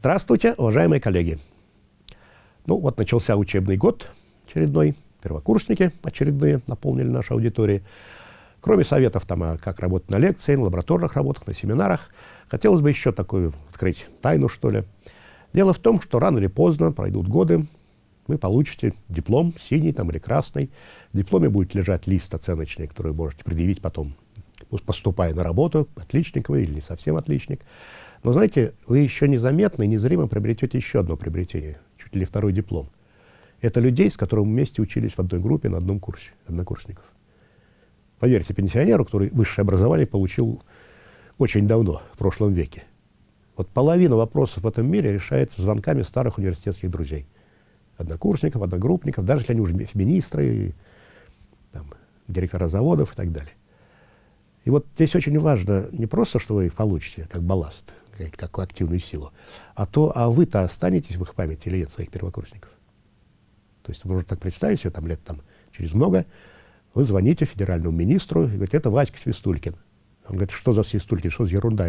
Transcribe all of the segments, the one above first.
Здравствуйте, уважаемые коллеги. Ну вот начался учебный год очередной, первокурсники очередные наполнили наши аудитории. Кроме советов, там, а как работать на лекции, на лабораторных работах, на семинарах, хотелось бы еще такую открыть тайну, что ли. Дело в том, что рано или поздно пройдут годы, вы получите диплом, синий там или красный. В дипломе будет лежать лист оценочный, который можете предъявить потом, поступая на работу, отличник вы или не совсем отличник. Но знаете, вы еще незаметно и незримо приобретете еще одно приобретение, чуть ли не второй диплом. Это людей, с которыми мы вместе учились в одной группе на одном курсе, однокурсников. Поверьте, пенсионеру, который высшее образование получил очень давно, в прошлом веке. Вот половина вопросов в этом мире решается звонками старых университетских друзей. Однокурсников, одногруппников, даже если они уже министры, там, директора заводов и так далее. И вот здесь очень важно не просто, что вы их получите, как балласт, как, как активную силу, а то, а вы-то останетесь в их памяти или нет, своих первокурсников. То есть можно так представить себе, там лет там, через много, вы звоните федеральному министру и говорите, это Васька Свистулькин. Он говорит, что за Свистулькин, что за ерунда,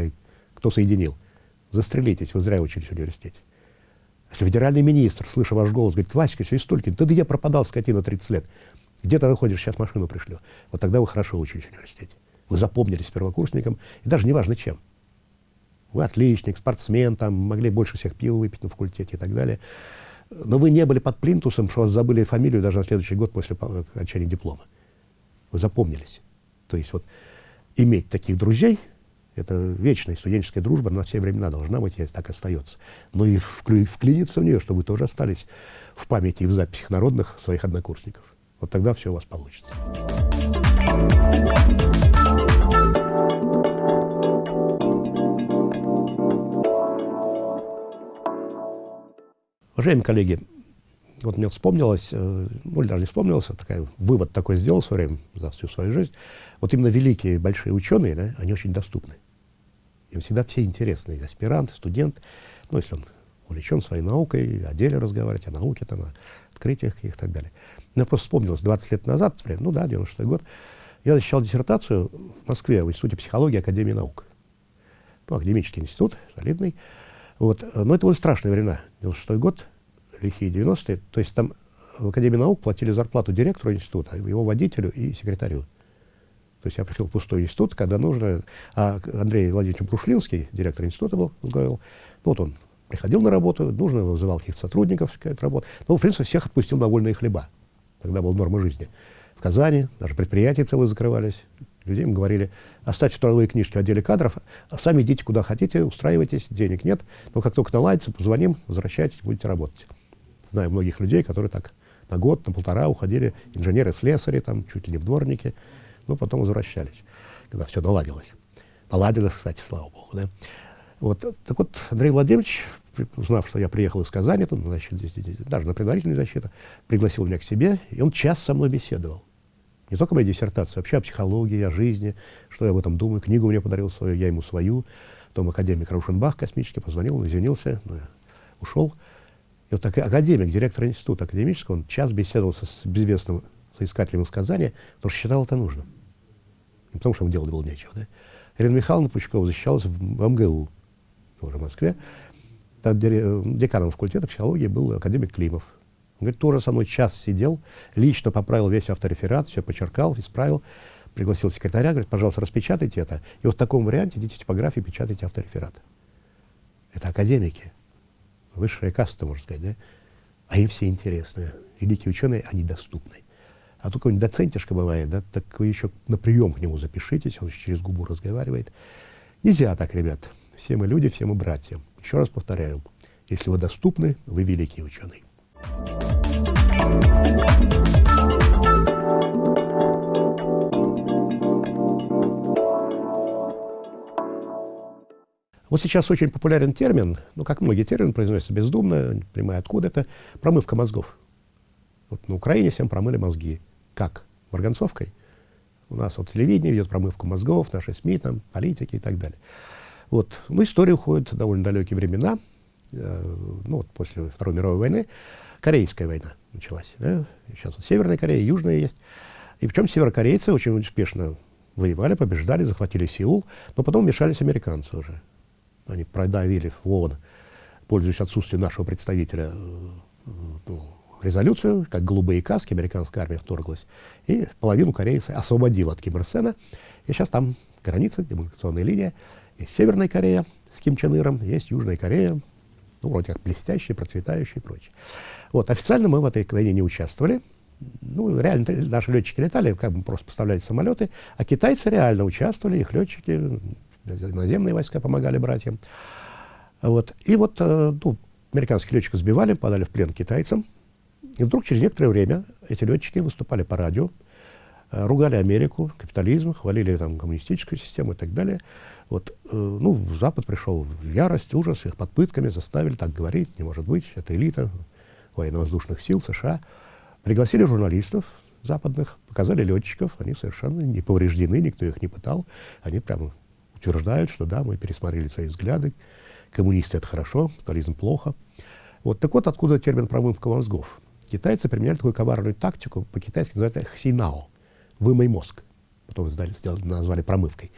кто соединил? Застрелитесь, вы зря учились в университете. Если федеральный министр, слыша ваш голос, говорит, Васька Свистулькин, ты где пропадал, скотина, 30 лет? Где ты находишься, сейчас машину пришлю. Вот тогда вы хорошо учились в университете. Вы запомнились первокурсником, и даже неважно чем. Вы отличник, спортсмен, там, могли больше всех пива выпить на факультете и так далее. Но вы не были под плинтусом, что вас забыли фамилию даже на следующий год после окончания диплома. Вы запомнились. То есть вот иметь таких друзей, это вечная студенческая дружба, на все времена должна быть, и так остается. Но и вклиниться в нее, чтобы вы тоже остались в памяти и в записях народных своих однокурсников. Вот тогда все у вас получится. Уважаемые коллеги, вот мне вспомнилось, э, ну, или даже не вспомнилось, а такой вывод такой сделал в свое время, за всю свою жизнь. Вот именно великие, большие ученые, да, они очень доступны. Им всегда все интересны, аспирант, студент, ну, если он увлечен своей наукой, о деле разговаривать, о науке, там, о открытиях и так далее. Мне просто вспомнилось, 20 лет назад, например, ну да, 96 год, я защищал диссертацию в Москве в Институте психологии Академии наук. Ну, академический институт, солидный. Вот. Но это были страшные времена. 96 год, лихие 90-е. То есть там в Академии наук платили зарплату директору института, его водителю и секретарю. То есть я приехал в пустой институт, когда нужно... А Андрей Владимирович Брушлинский, директор института был, говорил, ну вот он приходил на работу, нужно вызывал каких-то сотрудников, какая-то. Ну, в принципе, всех отпустил на вольные хлеба. Тогда была норма жизни. В Казани даже предприятия целые закрывались. Людям говорили, оставьте трудовые книжки в отделе кадров, а сами идите куда хотите, устраивайтесь, денег нет. Но как только наладится, позвоним, возвращайтесь, будете работать. Знаю многих людей, которые так на год, на полтора уходили, инженеры-слесари, там, чуть ли не в дворники, но потом возвращались, когда все наладилось. Наладилось, кстати, слава богу. Да? Вот, так вот, Андрей Владимирович, узнав, что я приехал из Казани, там, значит, даже на предварительную защиту, пригласил меня к себе, и он час со мной беседовал. Не только моя диссертация, вообще о психологии, о жизни, что я об этом думаю. Книгу мне подарил свою, я ему свою. Потом академик Раушенбах космический позвонил, он извинился, но я ушел. И вот так, академик, директор института академического, он час беседовал со, с безвестным соискателем из Казани, потому что считал это нужным. Не потому что ему делать было нечего. Да? Ирина Михайловна Пучкова защищалась в МГУ, тоже в Москве. Там деканом факультета психологии был академик Климов. Он говорит, тоже со мной час сидел, лично поправил весь автореферат, все почеркал, исправил, пригласил секретаря, говорит, пожалуйста, распечатайте это. И вот в таком варианте идите в типографию, печатайте автореферат. Это академики высшая каста, можно сказать, да? А им все интересны. Великие ученые, они доступны. А только какой-нибудь доцентишка бывает, да, так вы еще на прием к нему запишитесь, он через губу разговаривает. Нельзя так, ребят. Все мы люди, все мы братья. Еще раз повторяю, если вы доступны, вы великий ученый. Вот сейчас очень популярен термин, ну, как многие термины произносятся бездумно, не понимая откуда это, промывка мозгов. Вот на Украине всем промыли мозги. Как? Марганцовкой? У нас вот телевидение ведет промывку мозгов, наши СМИ, там, политики и так далее. Вот. Ну, история уходит в довольно далекие времена. Э, ну, вот после Второй мировой войны. Корейская война началась. Да? Сейчас вот Северная Корея, Южная есть. И причем северокорейцы очень успешно воевали, побеждали, захватили Сеул, но потом вмешались американцы уже они продавили ООН пользуясь отсутствием нашего представителя, ну, резолюцию, как голубые каски, американская армия вторглась, и половину Кореи освободила от Ким Ир Сена. И сейчас там граница, демаркационная линия. Есть Северная Корея с Ким Чен Иром, есть Южная Корея, ну, вроде как блестящая, процветающая и прочее. Вот, официально мы в этой войне не участвовали. Ну, реально, наши летчики летали, как бы просто поставляли самолеты, а китайцы реально участвовали, их летчики, наземные войска помогали братьям. Вот. И вот, э, ну, американских летчиков сбивали, подали в плен китайцам. И вдруг через некоторое время эти летчики выступали по радио, э, ругали Америку, капитализм, хвалили там коммунистическую систему и так далее. Вот, э, ну, Запад пришел в ярость, ужас, их под пытками заставили так говорить, не может быть, это элита военно-воздушных сил США. Пригласили журналистов западных, показали летчиков, они совершенно не повреждены, никто их не пытал, они прямо утверждают, что да, мы пересмотрели свои взгляды, коммунисты это хорошо, капитализм плохо. Вот, так вот откуда термин промывка мозгов. Китайцы применяли такую коварную тактику, по-китайски называется хсинао, вымой мозг. Потом сдали, сделали, назвали промывкой.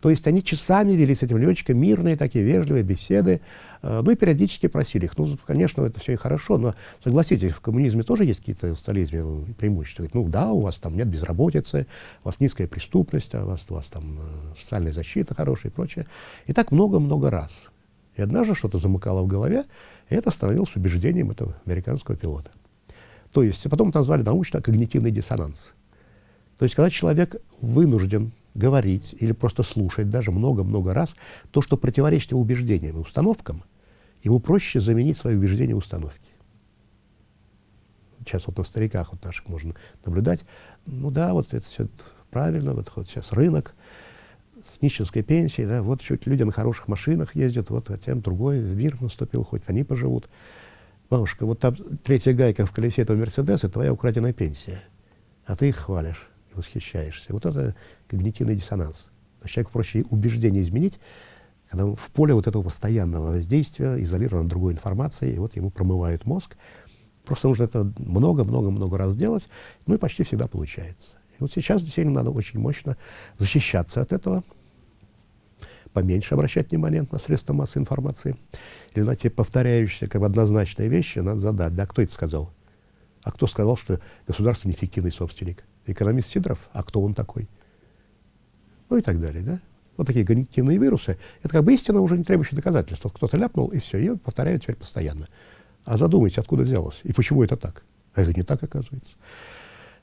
То есть они часами вели с этим летчиком мирные такие вежливые беседы, э, ну и периодически просили их. Ну, конечно, это все и хорошо, но согласитесь, в коммунизме тоже есть какие-то в стализме ну, преимущества. Ну да, у вас там нет безработицы, у вас низкая преступность, а у вас, у вас там э, социальная защита хорошая и прочее. И так много-много раз. И однажды что-то замыкало в голове, и это становилось убеждением этого американского пилота. То есть, потом это назвали научно когнитивный диссонанс. То есть, когда человек вынужден говорить или просто слушать даже много-много раз то, что противоречит его убеждениям и установкам, ему проще заменить свои убеждения установки. Сейчас вот на стариках вот наших можно наблюдать. Ну да, вот это все правильно, вот, вот сейчас рынок, с нищенской пенсией, да, вот чуть люди на хороших машинах ездят, вот а тем другой мир наступил, хоть они поживут. Бабушка, вот там третья гайка в колесе этого Мерседеса — твоя украденная пенсия, а ты их хвалишь и восхищаешься. Вот это когнитивный диссонанс. То человеку проще убеждение изменить, когда он в поле вот этого постоянного воздействия, изолирован от другой информации, и вот ему промывают мозг. Просто нужно это много-много-много раз делать, ну и почти всегда получается. И вот сейчас действительно надо очень мощно защищаться от этого, поменьше обращать внимание на средства массовой информации. Или на те повторяющиеся как бы однозначные вещи надо задать. Да, кто это сказал? А кто сказал, что государство неэффективный собственник? Экономист Сидоров? А кто он такой? Ну и так далее, да? Вот такие когнитивные вирусы. Это как бы истина, уже не требующая доказательств. Кто-то ляпнул, и все, ее повторяют теперь постоянно. А задумайтесь, откуда взялось, и почему это так? А это не так, оказывается.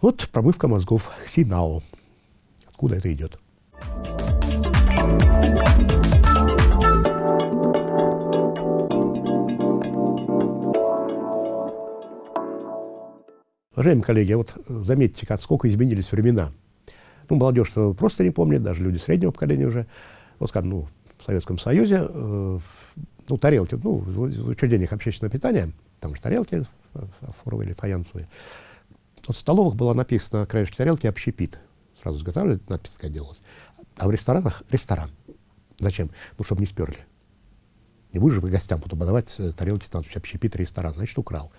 Вот промывка мозгов Синао. Откуда это идет? Уважаемые коллеги, вот заметьте, как сколько изменились времена. Ну, молодежь просто не помнит, даже люди среднего поколения уже. Вот скажем, ну, в Советском Союзе, э, ну, тарелки, ну, в учреждениях общественного питания, там же тарелки фафоровые или фаянсовые. Вот в столовых было написано на краешке тарелки «общепит». Сразу изготавливали, надпись такая делалась. А в ресторанах «ресторан». Зачем? Ну, чтобы не сперли. Не будешь же гостям потом подавать э, тарелки надписью «общепит ресторан», значит, украл.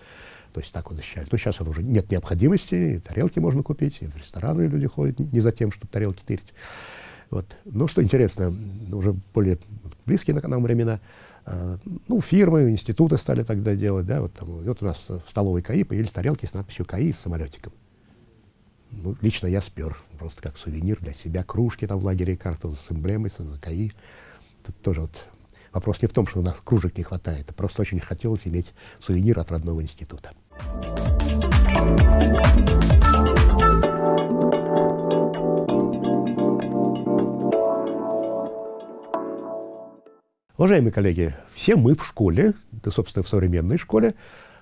То есть так вот защищали. Но сейчас это уже нет необходимости, тарелки можно купить, и в рестораны люди ходят не за тем, чтобы тарелки тырить. Вот. Но что интересно, уже более близкие нам времена, э, ну, фирмы, институты стали тогда делать, да, вот, там, вот у нас в столовой КАИ появились тарелки с надписью КАИ с самолетиком. Ну, лично я спер, просто как сувенир для себя, кружки там в лагере карту с эмблемой, с КАИ. Тут тоже вот вопрос не в том, что у нас кружек не хватает, а просто очень хотелось иметь сувенир от родного института. Уважаемые коллеги, все мы в школе, да, собственно, в современной школе,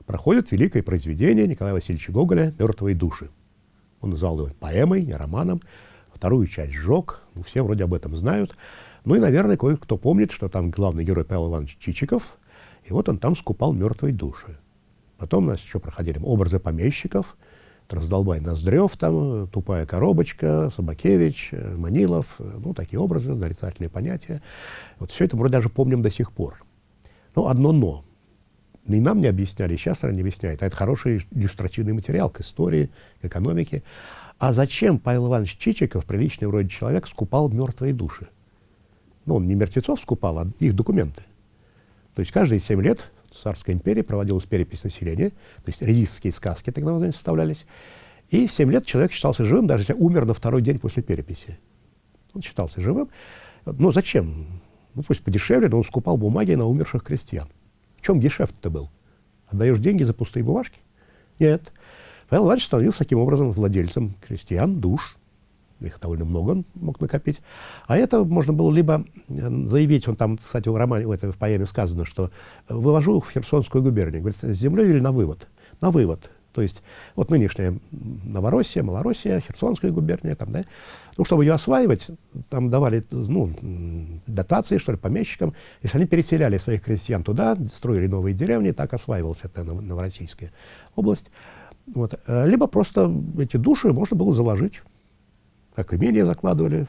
проходят великое произведение Николая Васильевича Гоголя «Мертвые души». Он назвал его поэмой, не романом. Вторую часть сжег, ну, все вроде об этом знают. Ну и, наверное, кое-кто помнит, что там главный герой Павел Иванович Чичиков, и вот он там скупал мертвые души. Потом у нас еще проходили образы помещиков, Раздолбай Ноздрев, там, Тупая коробочка, Собакевич, Манилов, ну, такие образы, нарицательные понятия. Вот все это мы даже помним до сих пор. Но одно «но». И нам не объясняли, сейчас наверное, не объясняют. А это хороший иллюстративный материал к истории, к экономике. А зачем Павел Иванович Чичиков, приличный вроде человек, скупал мертвые души? Ну, он не мертвецов скупал, а их документы. То есть каждые 7 лет царской империи проводилась перепись населения, то есть редистские сказки так называемые составлялись. И 7 лет человек считался живым, даже если умер на второй день после переписи. Он считался живым. Ну, зачем? Ну, пусть подешевле, но он скупал бумаги на умерших крестьян. В чем гешефт-то был? Отдаешь деньги за пустые бумажки? Нет. Павел Иванович становился таким образом владельцем крестьян, душ. Их довольно много он мог накопить. А это можно было либо э, заявить, он там, кстати, в романе, в, этой, в поэме сказано, что вывожу в Херсонскую губернию. Говорит, с землей или на вывод? На вывод. То есть вот нынешняя Новороссия, Малороссия, Херсонская губерния, там, да, ну, чтобы ее осваивать, там давали ну, дотации, что ли, помещикам. Если они переселяли своих крестьян туда, строили новые деревни, так осваивалась эта Новороссийская область. Вот. Э, либо просто эти души можно было заложить, как имение закладывали,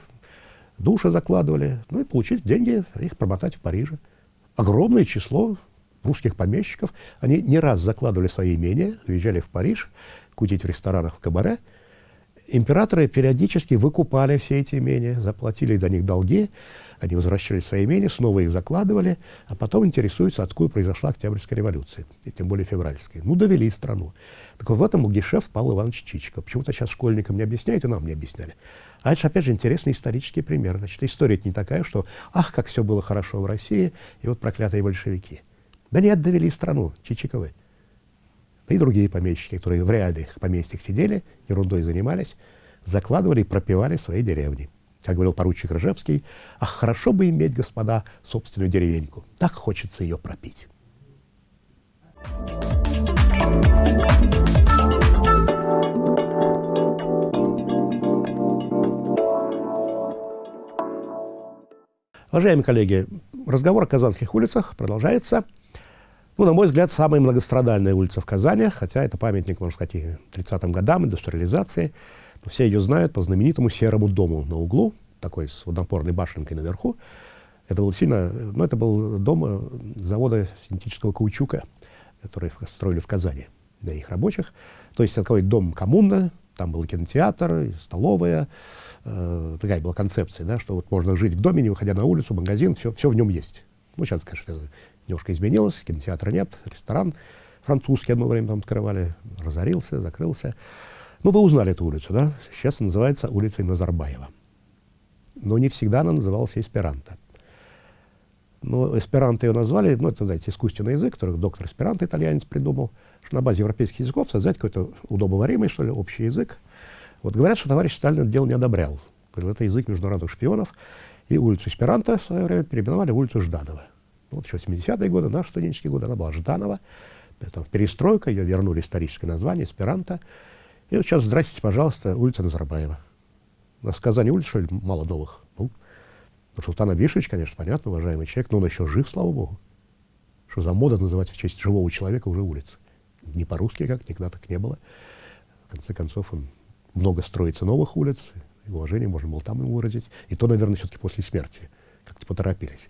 души закладывали, ну и получить деньги, их промотать в Париже. Огромное число русских помещиков, они не раз закладывали свои имения, уезжали в Париж, кутить в ресторанах, в кабаре. Императоры периодически выкупали все эти имения, заплатили за них долги, они возвращались в свои имения, снова их закладывали, а потом интересуются, откуда произошла Октябрьская революция, и тем более февральская. Ну, довели страну. Так вот в этом был гешефт Павла Ивановича Чичикова. Почему-то сейчас школьникам не объясняют, и нам не объясняли. А это же, опять же, интересный исторический пример. Значит, история не такая, что «ах, как все было хорошо в России, и вот проклятые большевики». Да нет, довели страну, Чичиковы. Да и другие помещики, которые в реальных поместьях сидели, ерундой занимались, закладывали и пропивали свои деревни. Как говорил поручик Ржевский, ах, хорошо бы иметь, господа, собственную деревеньку. Так хочется ее пропить. Уважаемые коллеги, разговор о казанских улицах продолжается. Ну, на мой взгляд, самая многострадальная улица в Казани, хотя это памятник, можно сказать, и 30-м годам, индустриализации. Но все ее знают по знаменитому серому дому на углу, такой с водопорной башенкой наверху. Это был сильно, ну, это был дом э, завода синтетического каучука, который строили в Казани для их рабочих. То есть такой дом коммуна, там был кинотеатр, столовая. Э, такая была концепция, да, что вот можно жить в доме, не выходя на улицу, магазин, все, все в нем есть. Ну, сейчас, конечно, немножко изменилось, кинотеатра нет, ресторан французский одно время там открывали, разорился, закрылся. Ну, вы узнали эту улицу, да? Сейчас она называется улицей Назарбаева. Но не всегда она называлась эсперанто. Но эсперанто ее назвали, ну, это, знаете, искусственный язык, который доктор эсперанто, итальянец, придумал, что на базе европейских языков создать какой-то удобоваримый, что ли, общий язык. Вот говорят, что товарищ Сталин это дело не одобрял. Говорил, это язык международных шпионов. И улицу эсперанто в свое время переименовали в улицу Жданова. Еще 70-е годы, наши студенческие годы, она была Жданова. Потом перестройка, ее вернули историческое название, эсперанто. И вот сейчас, здрасте, пожалуйста, улица Назарбаева. У нас в Казани улиц, что ли, мало новых? Ну, Нурсултан Абишевич, конечно, понятно, уважаемый человек, но он еще жив, слава богу. Что за мода называть в честь живого человека уже улицы? Не по-русски как, никогда так не было. В конце концов, он много строится новых улиц, и уважение можно было там ему выразить. И то, наверное, все-таки после смерти. Как-то поторопились.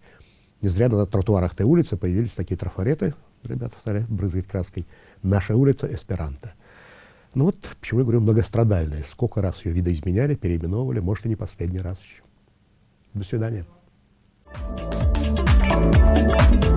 Не зря на тротуарах той улицы появились такие трафареты, ребята стали брызгать краской. Наша улица Эсперанто. Ну вот, почему я говорю многострадальная. Сколько раз ее видоизменяли, переименовывали, может, и не последний раз еще. До свидания. Thank you.